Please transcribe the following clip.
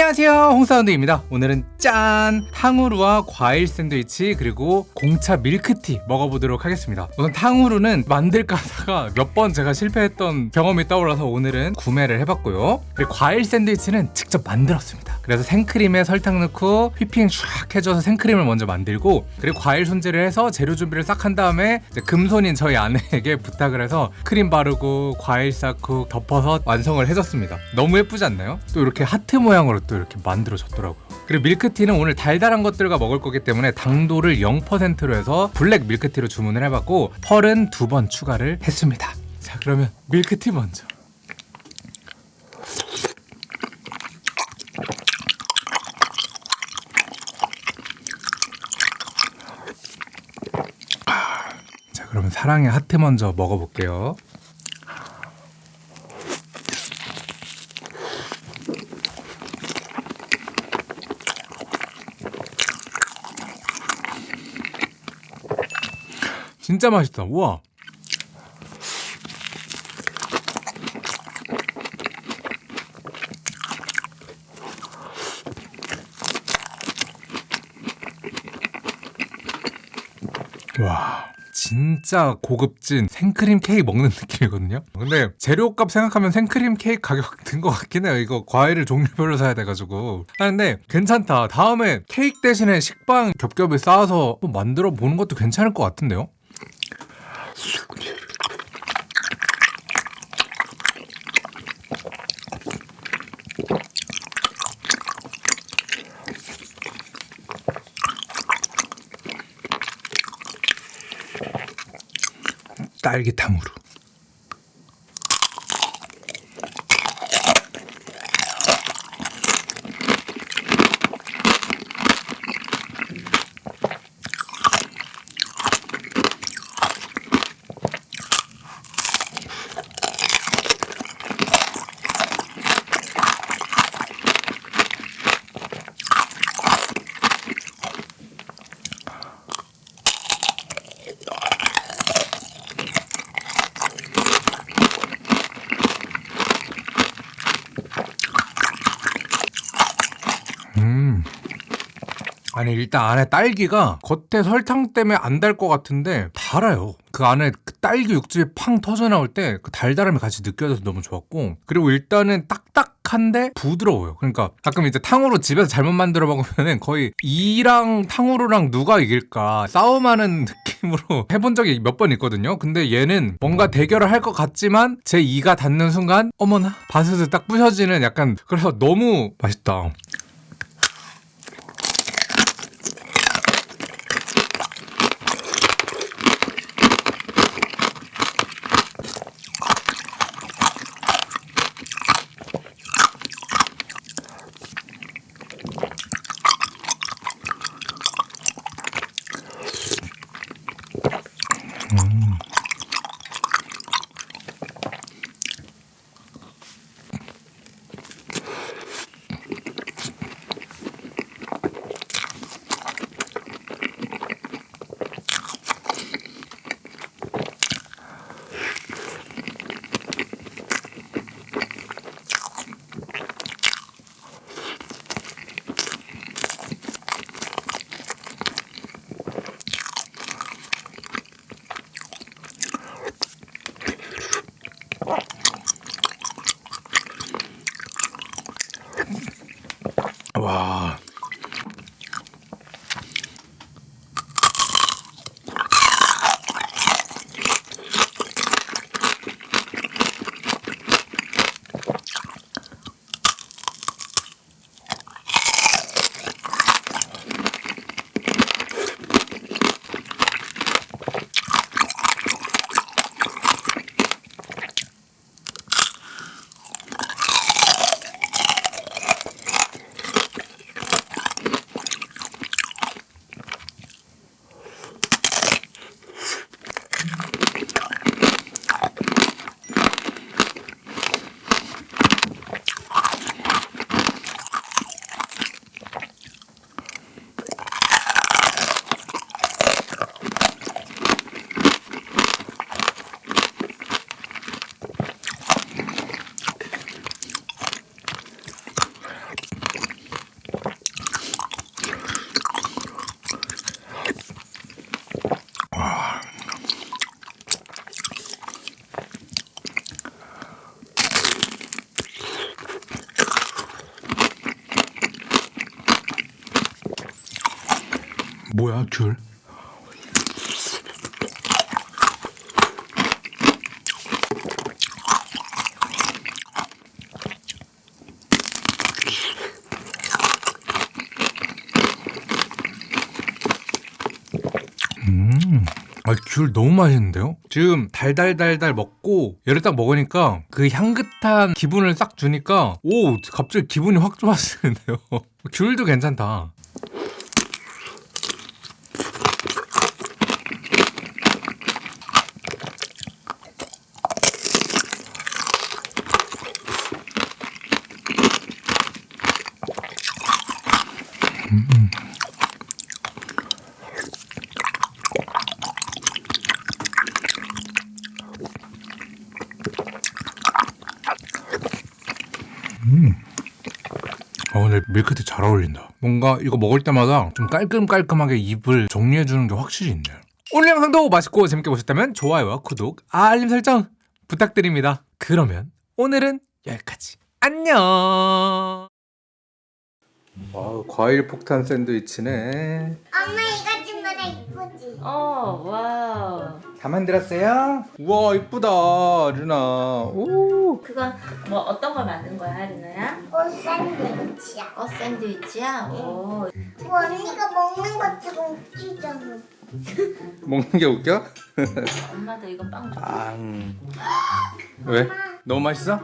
안녕하세요. 홍사운드입니다. 오늘은 짠! 탕후루와 과일 샌드위치 그리고 공차 밀크티 먹어보도록 하겠습니다. 우선 탕후루는 만들까 하다가 몇 번 제가 실패했던 경험이 떠올라서 오늘은 구매를 해봤고요. 그리고 과일 샌드위치는 직접 만들었습니다. 그래서 생크림에 설탕 넣고 whipping 쫙 해줘서 생크림을 먼저 만들고 그리고 과일 손질을 해서 재료 준비를 싹 한 다음에 금손인 저희 아내에게 부탁을 해서 크림 바르고 과일 쌓고 덮어서 완성을 해줬습니다. 너무 예쁘지 않나요? 또 이렇게 하트 모양으로 또 이렇게 만들어졌더라고요. 그리고 밀크티는 오늘 달달한 것들과 먹을 거기 때문에 당도를 0%로 해서 블랙 밀크티로 주문을 해봤고 펄은 두 번 추가를 했습니다. 자 그러면 밀크티 먼저. 자 그러면 사랑의 하트 먼저 먹어볼게요 진짜 맛있다. 우와. 와 진짜 고급진 생크림 케이크 먹는 느낌이거든요. 근데 재료값 생각하면 생크림 케이크 가격 든 것 같긴 해요. 이거 과일을 종류별로 사야 돼가지고. 하는데 괜찮다. 다음에 케이크 대신에 식빵 겹겹이 쌓아서 만들어 보는 것도 괜찮을 것 같은데요 딸기탕으로 아니 일단 안에 딸기가 겉에 설탕 때문에 안 달 것 같은데 달아요. 그 안에 그 딸기 육즙이 팡 터져 나올 때 그 달달함이 같이 느껴져서 너무 좋았고 그리고 일단은 딱딱한데 부드러워요. 그러니까 가끔 이제 탕후루 집에서 잘못 만들어 먹으면은 거의 이랑 탕후루랑 누가 이길까 싸움하는 느낌으로 해본 적이 몇 번 있거든요. 근데 얘는 뭔가 대결을 할 것 같지만 제 이가 닿는 순간 어머나 바스스 딱 부셔지는 약간 그래서 너무 맛있다. 와. 뭐야 귤? 음. 아, 귤 너무 맛있는데요? 지금 달달달달 먹고 얘를 딱 먹으니까 그 향긋한 기분을 싹 주니까 오 갑자기 기분이 확 좋아지는데요. 귤도 괜찮다. 아 오늘 밀크티 잘 어울린다. 뭔가 이거 먹을 때마다 좀 깔끔깔끔하게 입을 정리해주는 게 확실히 있네요. 오늘 영상도 맛있고 재밌게 보셨다면 좋아요와 구독, 알림 설정 부탁드립니다. 그러면 오늘은 여기까지. 안녕. 와 과일 폭탄 샌드위치네. 엄마 이거 친구가 이쁘지? 어, wow. 다 만들었어요? 우와 이쁘다 루나. 오. 그건 뭐 어떤 걸 만든 거야, 리나야? 꽃 샌드위치야. 어, 샌드위치야? 오. 뭐 언니가 먹는 것처럼 웃기잖아. 먹는 게 웃겨? 엄마도 이거 빵 줘. 아. 왜? 너무 맛있어?